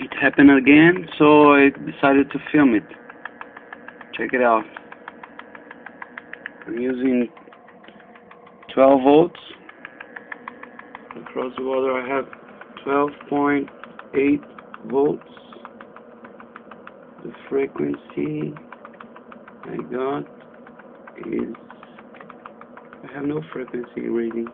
it happened again, so I decided to film it. Check it out. I'm using 12 volts. Across the water I have 12.8 volts. The frequency I got is I have no frequency reading.